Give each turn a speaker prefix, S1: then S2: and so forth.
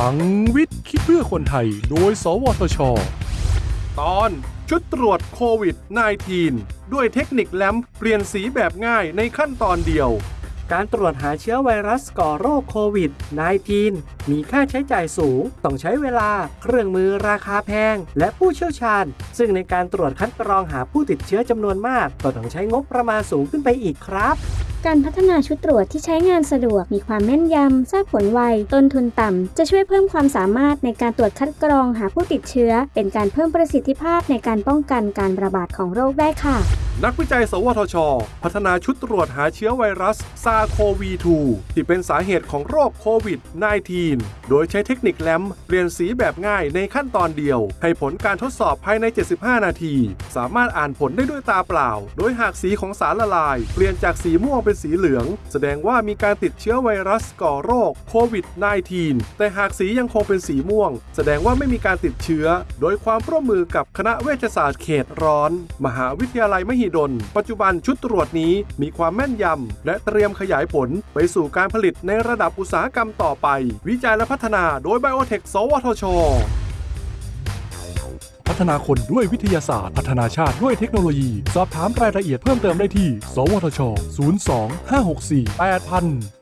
S1: ลังวิทย์คิดเพื่อคนไทย โดย สวทช ตอนชุดตรวจโควิด -19 ด้วยเทคนิคแลมเปลี่ยนสีแบบง่ายในขั้นตอนเดียว
S2: การตรวจหาเชื้อไวรัสก่อโรคโควิด -19 มีค่าใช้จ่ายสูง ต้องใช้เวลา เครื่องมือราคาแพง และผู้เชี่ยวชาญ ซึ่งในการตรวจคัดกรองหาผู้ติดเชื้อจำนวนมาก ก็ต้องใช้งบประมาณสูงขึ้นไปอีกครับ
S3: การพัฒนาชุดตรวจที่ใช้งานสะดวก มีความแม่นยำ ทราบผลไว ต้นทุนต่ำ จะช่วยเพิ่มความสามารถในการตรวจคัดกรองหาผู้ติดเชื้อ เป็นการเพิ่มประสิทธิภาพในการป้องกันการระบาดของโรคได้ค่ะ
S1: นักวิจัย สวทช พัฒนาชุดตรวจหาเชื้อไวรัสซาโควี 2 ที่เป็นสาเหตุของโรคโควิด -19 โดยใช้เทคนิคแลมเปลี่ยนสีแบบง่ายในขั้นตอนเดียว ให้ผลการทดสอบภายใน 75 นาที สามารถอ่านผลได้ด้วยตาเปล่า โดยหากสีของสารละลาย เปลี่ยนจากสีม่วงเป็นสีเหลือง แสดงว่ามีการติดเชื้อไวรัสก่อโรคโควิด -19 แต่หากสียังคงเป็นสีม่วง แสดงว่าไม่มีการติดเชื้อ โดยความร่วมมือกับคณะเวชศาสตร์เขตร้อน มหาวิทยาลัยมหิดล ปัจจุบันชุดตรวจนี้มีความแม่นยำ และเตรียมขยายผลไปสู่การผลิตในระดับอุตสาหกรรมต่อไป วิจัยและพัฒนาโดยไบโอเทคสวทช พัฒนาคนด้วยวิทยาศาสตร์ พัฒนาชาติด้วยเทคโนโลยี สอบถามรายละเอียดเพิ่มเติมได้ที่ สวทช 02 564 8000